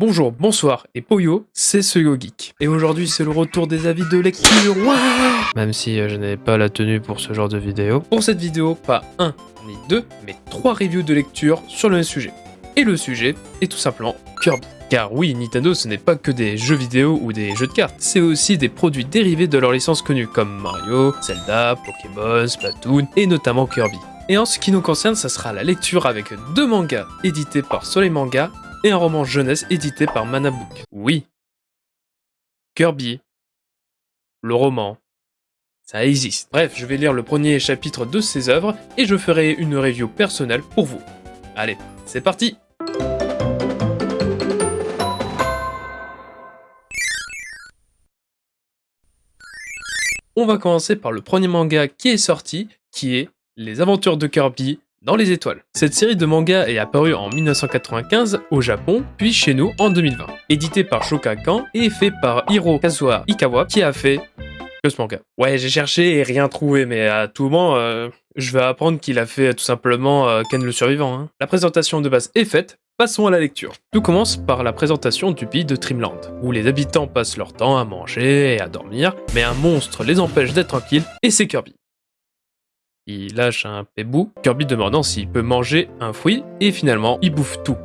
Bonjour, bonsoir et Poyo, c'est ce Geek. Et aujourd'hui c'est le retour des avis de lecture, Même si euh, je n'avais pas la tenue pour ce genre de vidéo. Pour cette vidéo, pas un ni deux, mais trois reviews de lecture sur le même sujet. Et le sujet est tout simplement Kirby. Car oui, Nintendo ce n'est pas que des jeux vidéo ou des jeux de cartes, c'est aussi des produits dérivés de leurs licences connues comme Mario, Zelda, Pokémon, Splatoon et notamment Kirby. Et en ce qui nous concerne, ça sera la lecture avec deux mangas édités par Soleil Manga et un roman jeunesse édité par Manabook. Oui. Kirby. Le roman. Ça existe. Bref, je vais lire le premier chapitre de ces œuvres et je ferai une review personnelle pour vous. Allez, c'est parti On va commencer par le premier manga qui est sorti, qui est Les aventures de Kirby dans les étoiles. Cette série de mangas est apparue en 1995 au Japon, puis chez nous en 2020. Édité par Shogakukan et fait par Hiro Kazuha Ikawa qui a fait que ce manga. Ouais, j'ai cherché et rien trouvé, mais à tout moment, euh, je vais apprendre qu'il a fait tout simplement euh, Ken le survivant. Hein. La présentation de base est faite, Passons à la lecture. Tout commence par la présentation du pays de Trimland, où les habitants passent leur temps à manger et à dormir, mais un monstre les empêche d'être tranquilles, et c'est Kirby. Il lâche un pébou, Kirby demandant s'il peut manger un fruit, et finalement, il bouffe tout.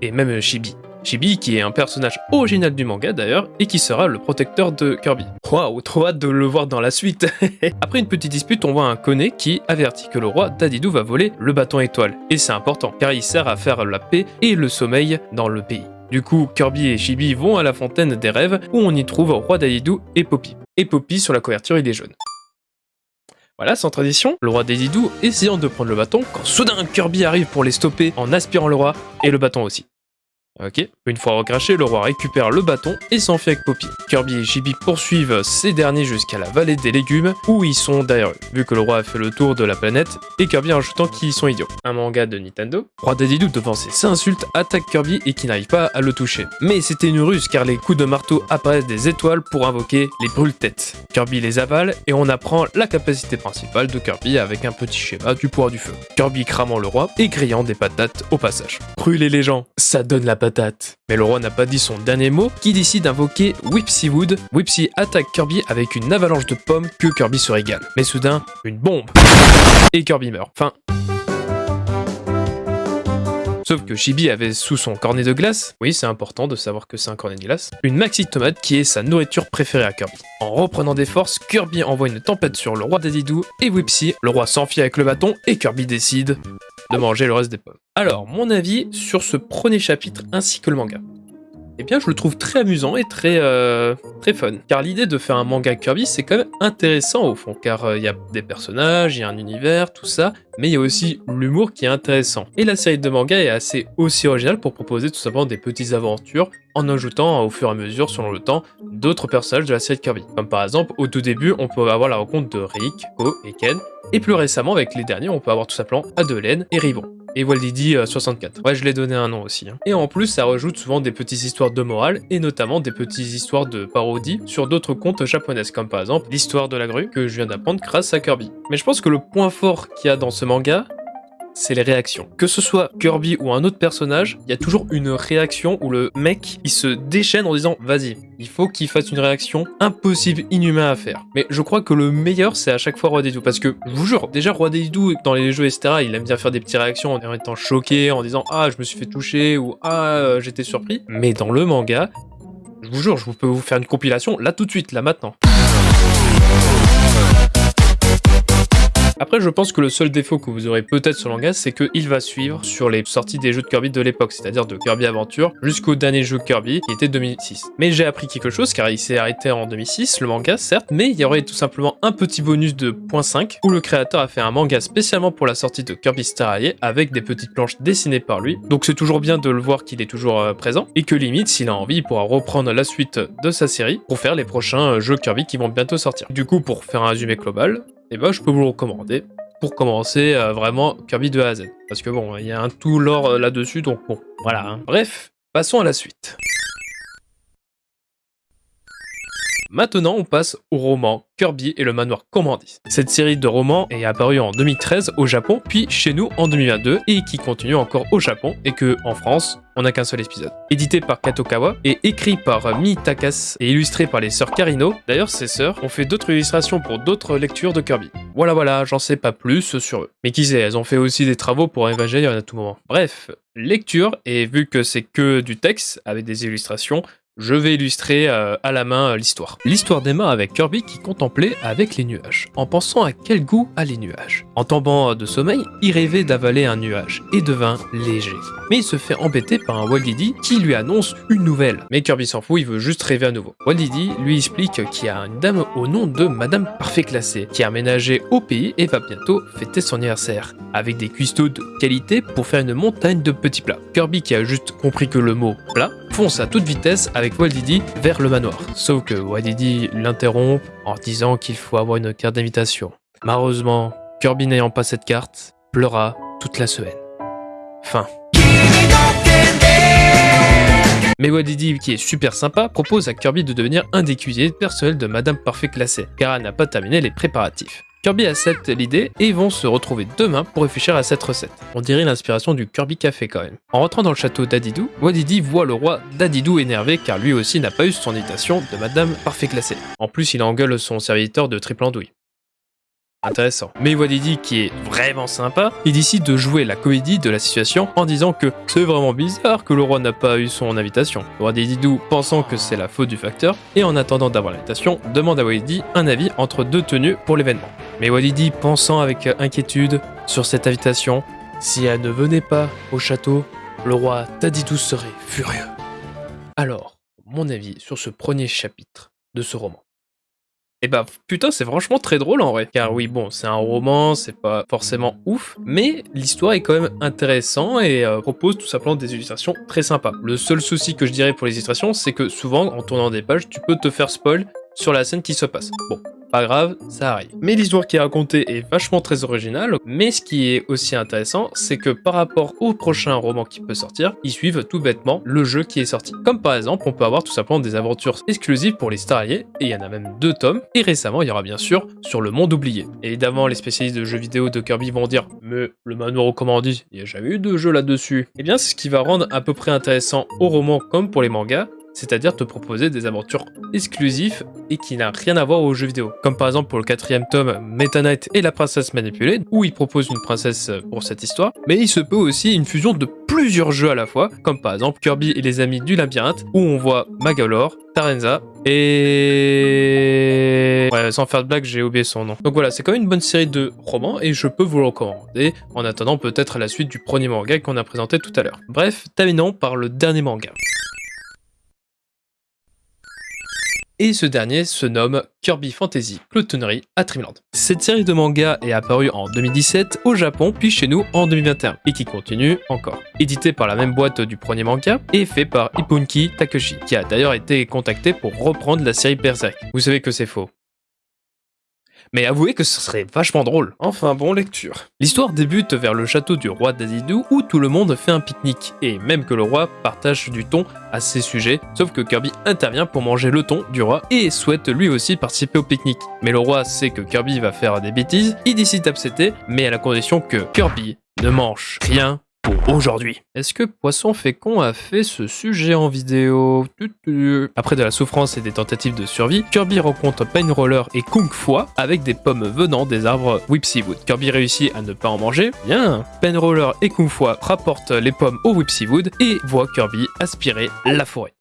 Et même Chibi. Chibi qui est un personnage original du manga d'ailleurs, et qui sera le protecteur de Kirby. Waouh, trop hâte de le voir dans la suite Après une petite dispute, on voit un Kone qui avertit que le roi Dadidou va voler le bâton étoile. Et c'est important, car il sert à faire la paix et le sommeil dans le pays. Du coup, Kirby et Chibi vont à la fontaine des rêves, où on y trouve Roi Dadidou et Poppy. Et Poppy sur la couverture il est jaune. Voilà, sans tradition, le roi Dadidou essayant de prendre le bâton, quand soudain Kirby arrive pour les stopper en aspirant le roi, et le bâton aussi. Une fois recraché, le roi récupère le bâton et s'enfuit avec Poppy. Kirby et Chibi poursuivent ces derniers jusqu'à la vallée des légumes où ils sont derrière eux, vu que le roi a fait le tour de la planète et Kirby ajoutant qu'ils sont idiots. Un manga de Nintendo. Roi Dadidou devant ses insultes attaque Kirby et qui n'arrive pas à le toucher. Mais c'était une ruse car les coups de marteau apparaissent des étoiles pour invoquer les brûle-têtes. Kirby les avale et on apprend la capacité principale de Kirby avec un petit schéma du pouvoir du feu. Kirby cramant le roi et criant des patates au passage. Brûler les gens, ça donne la patate mais le roi n'a pas dit son dernier mot, qui décide d'invoquer Whipsy Wood. Whipsy attaque Kirby avec une avalanche de pommes que Kirby se régale. Mais soudain, une bombe Et Kirby meurt. Enfin, Sauf que Chibi avait sous son cornet de glace, oui c'est important de savoir que c'est un cornet de glace, une maxi tomate qui est sa nourriture préférée à Kirby. En reprenant des forces, Kirby envoie une tempête sur le roi Dadidou et Whipsy, le roi s'enfuit avec le bâton et Kirby décide de manger le reste des pommes. Alors, mon avis sur ce premier chapitre ainsi que le manga. Eh bien, je le trouve très amusant et très, euh, très fun. Car l'idée de faire un manga Kirby, c'est quand même intéressant au fond, car euh, il y a des personnages, il y a un univers, tout ça, mais il y a aussi l'humour qui est intéressant. Et la série de manga est assez aussi originale pour proposer tout simplement des petites aventures en ajoutant au fur et à mesure, selon le temps, d'autres personnages de la série Kirby. Comme par exemple, au tout début, on peut avoir la rencontre de Rick, Ko et Ken, et plus récemment, avec les derniers, on peut avoir tout simplement Adelaine et Rivon et Waldidi 64. Euh, ouais, je l'ai donné un nom aussi. Hein. Et en plus, ça rajoute souvent des petites histoires de morale, et notamment des petites histoires de parodie sur d'autres contes japonaises, comme par exemple l'histoire de la grue, que je viens d'apprendre grâce à Kirby. Mais je pense que le point fort qu'il y a dans ce manga, c'est les réactions. Que ce soit Kirby ou un autre personnage, il y a toujours une réaction où le mec, il se déchaîne en disant « Vas-y, il faut qu'il fasse une réaction impossible, inhumain à faire. » Mais je crois que le meilleur, c'est à chaque fois Roi Deidou. Parce que, je vous jure, déjà Roi Deidou, dans les jeux, etc., il aime bien faire des petites réactions en étant choqué, en disant « Ah, je me suis fait toucher » ou « Ah, j'étais surpris ». Mais dans le manga, je vous jure, je peux vous faire une compilation là tout de suite, là maintenant. Après, je pense que le seul défaut que vous aurez peut-être sur Langas, c'est qu'il va suivre sur les sorties des jeux de Kirby de l'époque, c'est-à-dire de Kirby Adventure jusqu'au dernier jeu Kirby, qui était 2006. Mais j'ai appris quelque chose, car il s'est arrêté en 2006, le manga, certes, mais il y aurait tout simplement un petit bonus de 0.5, où le créateur a fait un manga spécialement pour la sortie de Kirby Star Allié, avec des petites planches dessinées par lui. Donc c'est toujours bien de le voir qu'il est toujours euh, présent, et que limite, s'il a envie, il pourra reprendre la suite de sa série pour faire les prochains euh, jeux Kirby qui vont bientôt sortir. Du coup, pour faire un résumé global, eh ben, je peux vous le recommander pour commencer euh, vraiment Kirby de A à Z. Parce que bon, il y a un tout lore euh, là-dessus, donc bon, voilà. Hein. Bref, passons à la suite. Maintenant, on passe au roman Kirby et le manoir Comandis. Cette série de romans est apparue en 2013 au Japon, puis chez nous en 2022, et qui continue encore au Japon, et que, en France, on n'a qu'un seul épisode. Édité par Katokawa et écrit par Mi Takas et illustré par les sœurs Carino. D'ailleurs, ces sœurs ont fait d'autres illustrations pour d'autres lectures de Kirby. Voilà, voilà, j'en sais pas plus sur eux. Mais qui sait, elles ont fait aussi des travaux pour Evangelion à tout moment. Bref, lecture, et vu que c'est que du texte avec des illustrations, je vais illustrer euh, à la main euh, l'histoire. L'histoire démarre avec Kirby qui contemplait avec les nuages, en pensant à quel goût a les nuages. En tombant de sommeil, il rêvait d'avaler un nuage et devint léger. Mais il se fait embêter par un Waldidi qui lui annonce une nouvelle. Mais Kirby s'en fout, il veut juste rêver à nouveau. Waldidi lui explique qu'il y a une dame au nom de Madame Parfait Classée qui a aménagé au pays et va bientôt fêter son anniversaire, avec des cuistots de qualité pour faire une montagne de petits plats. Kirby qui a juste compris que le mot plat fonce à toute vitesse avec Waldidi vers le manoir. Sauf que Waldidi l'interrompt en disant qu'il faut avoir une carte d'invitation. Malheureusement, Kirby n'ayant pas cette carte, pleura toute la semaine. Fin. Mais Wadidi, qui est super sympa, propose à Kirby de devenir un des cuisiniers personnels de Madame Parfait classée, car elle n'a pas terminé les préparatifs. Kirby accepte l'idée et vont se retrouver demain pour réfléchir à cette recette. On dirait l'inspiration du Kirby Café quand même. En rentrant dans le château d'Adidou, Wadidi voit le roi d'Adidou énervé car lui aussi n'a pas eu son invitation de Madame Parfait Classée. En plus, il engueule son serviteur de triple andouille. Intéressant. Mais Wadidi, qui est vraiment sympa, il décide de jouer la comédie de la situation en disant que c'est vraiment bizarre que le roi n'a pas eu son invitation. Le roi Didou, pensant que c'est la faute du facteur, et en attendant d'avoir l'invitation, demande à Wadidi un avis entre deux tenues pour l'événement. Mais Wadidi, pensant avec inquiétude sur cette invitation, si elle ne venait pas au château, le roi Tadidou serait furieux. Alors, mon avis sur ce premier chapitre de ce roman. Et bah putain c'est franchement très drôle en vrai. Car oui bon c'est un roman, c'est pas forcément ouf, mais l'histoire est quand même intéressant et euh, propose tout simplement des illustrations très sympas. Le seul souci que je dirais pour les illustrations c'est que souvent en tournant des pages tu peux te faire spoil sur la scène qui se passe. Bon, pas grave, ça arrive. Mais l'histoire qui est racontée est vachement très originale, mais ce qui est aussi intéressant, c'est que par rapport au prochain roman qui peut sortir, ils suivent tout bêtement le jeu qui est sorti. Comme par exemple, on peut avoir tout simplement des aventures exclusives pour les Star et il y en a même deux tomes, et récemment, il y aura bien sûr sur le monde oublié. évidemment, les spécialistes de jeux vidéo de Kirby vont dire « Mais le manoir au commandit, il n'y a jamais eu de jeu là-dessus ». Eh bien, c'est ce qui va rendre à peu près intéressant au roman comme pour les mangas, c'est-à-dire te proposer des aventures exclusives et qui n'a rien à voir aux jeux vidéo. Comme par exemple pour le quatrième tome Meta Knight et la princesse manipulée, où il propose une princesse pour cette histoire, mais il se peut aussi une fusion de plusieurs jeux à la fois, comme par exemple Kirby et les amis du labyrinthe, où on voit Magalore, Tarenza et... Ouais, sans faire de blague, j'ai oublié son nom. Donc voilà, c'est quand même une bonne série de romans et je peux vous le recommander en attendant peut-être la suite du premier manga qu'on a présenté tout à l'heure. Bref, terminons par le dernier manga. Et ce dernier se nomme Kirby Fantasy Cloutonnerie à Dreamland. Cette série de mangas est apparue en 2017 au Japon puis chez nous en 2021 et qui continue encore. Édité par la même boîte du premier manga et fait par Ipunki Takeshi qui a d'ailleurs été contacté pour reprendre la série Berserk. Vous savez que c'est faux. Mais avouez que ce serait vachement drôle. Enfin bon, lecture. L'histoire débute vers le château du roi d'Azidou où tout le monde fait un pique-nique, et même que le roi partage du thon à ses sujets, sauf que Kirby intervient pour manger le thon du roi et souhaite lui aussi participer au pique-nique. Mais le roi sait que Kirby va faire des bêtises, il décide d'accepter, mais à la condition que Kirby ne mange rien aujourd'hui. Est-ce que Poisson Fécond a fait ce sujet en vidéo Après de la souffrance et des tentatives de survie, Kirby rencontre Roller et Kung Fu avec des pommes venant des arbres Whipsy Wood. Kirby réussit à ne pas en manger. Bien Roller et Kung Fu rapportent les pommes au Whipsy Wood et voient Kirby aspirer la forêt.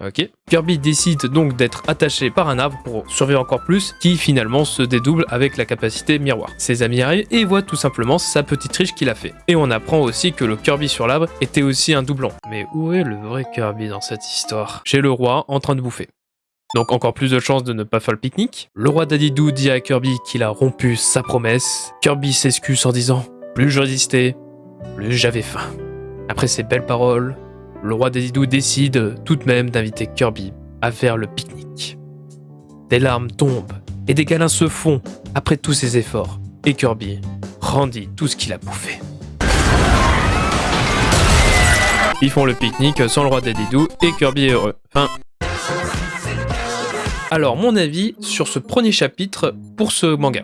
Ok. Kirby décide donc d'être attaché par un arbre pour survivre encore plus, qui finalement se dédouble avec la capacité miroir. Ses amis arrivent et voient tout simplement sa petite triche qu'il a fait. Et on apprend aussi que le Kirby sur l'arbre était aussi un doublon. Mais où est le vrai Kirby dans cette histoire? Chez le roi, en train de bouffer. Donc encore plus de chances de ne pas faire le pique-nique. Le roi Dadidou dit à Kirby qu'il a rompu sa promesse. Kirby s'excuse en disant « Plus je résistais, plus j'avais faim ». Après ces belles paroles, le roi des Idous décide tout de même d'inviter Kirby à faire le pique-nique. Des larmes tombent et des câlins se font après tous ses efforts, et Kirby rendit tout ce qu'il a bouffé. Ils font le pique-nique sans le roi des Didou et Kirby est heureux. Alors, mon avis sur ce premier chapitre pour ce manga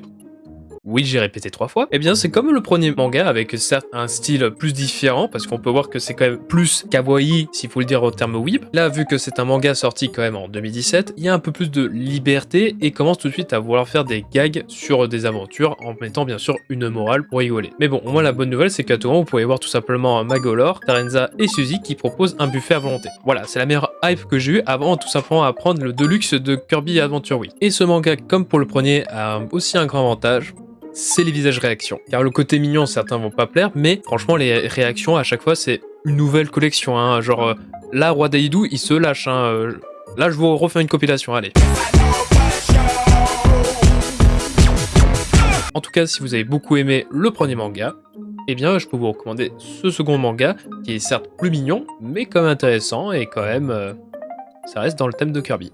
oui j'ai répété trois fois, eh bien c'est comme le premier manga avec certes un style plus différent parce qu'on peut voir que c'est quand même plus kawaii s'il faut le dire au terme weeb. Là vu que c'est un manga sorti quand même en 2017, il y a un peu plus de liberté et commence tout de suite à vouloir faire des gags sur des aventures en mettant bien sûr une morale pour rigoler. Mais bon, au moins la bonne nouvelle c'est qu'à tout moment vous pouvez voir tout simplement Magolor, Tarenza et Suzy qui proposent un buffet à volonté. Voilà, c'est la meilleure hype que j'ai eu avant tout simplement à prendre le Deluxe de Kirby Adventure Week. Et ce manga comme pour le premier a aussi un grand avantage, c'est les visages réactions. Car le côté mignon, certains vont pas plaire, mais franchement, les réactions, à chaque fois, c'est une nouvelle collection. Hein. Genre, euh, là, Roi Daidou, il se lâche. Hein. Euh, là, je vous refais une compilation, allez. En tout cas, si vous avez beaucoup aimé le premier manga, eh bien, je peux vous recommander ce second manga, qui est certes plus mignon, mais quand même intéressant, et quand même, euh, ça reste dans le thème de Kirby.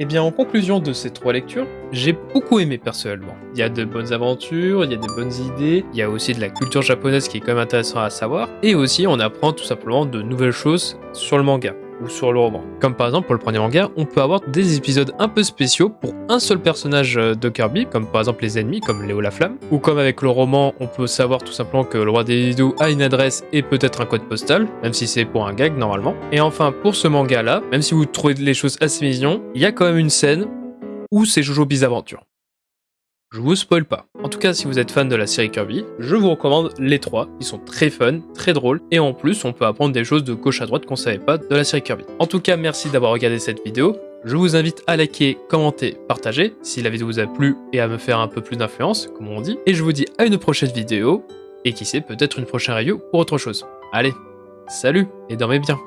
Eh bien en conclusion de ces trois lectures, j'ai beaucoup aimé personnellement. Il y a de bonnes aventures, il y a des bonnes idées, il y a aussi de la culture japonaise qui est quand même intéressant à savoir, et aussi on apprend tout simplement de nouvelles choses sur le manga ou sur le roman. Comme par exemple pour le premier manga, on peut avoir des épisodes un peu spéciaux pour un seul personnage euh, de Kirby, comme par exemple les ennemis, comme Léo la Flamme, ou comme avec le roman, on peut savoir tout simplement que le roi des Lido a une adresse et peut-être un code postal, même si c'est pour un gag normalement. Et enfin pour ce manga là, même si vous trouvez les choses assez mignons, il y a quand même une scène où c'est Jojo Bizaventure. Je vous spoil pas. En tout cas, si vous êtes fan de la série Kirby, je vous recommande les trois. Ils sont très fun, très drôles, et en plus, on peut apprendre des choses de gauche à droite qu'on savait pas de la série Kirby. En tout cas, merci d'avoir regardé cette vidéo. Je vous invite à liker, commenter, partager si la vidéo vous a plu et à me faire un peu plus d'influence, comme on dit. Et je vous dis à une prochaine vidéo, et qui sait, peut-être une prochaine review pour autre chose. Allez, salut et dormez bien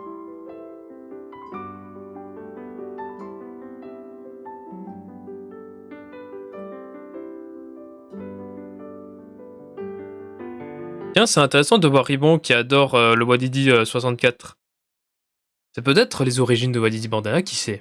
C'est intéressant de voir Ribon qui adore euh, le Wadidi 64. Euh, c'est peut-être les origines de Wadidi Bandana, qui sait?